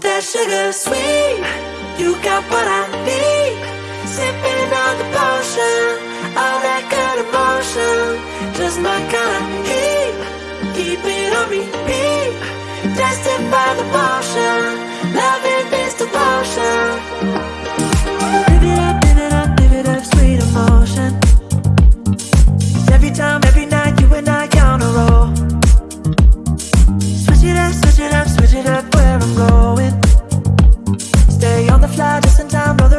that sugar sweet. You got what I need. Sipping on the potion, all that good emotion. Just my kind of heat. Keep it on repeat. Tested by the potion, love fly just in time, brother.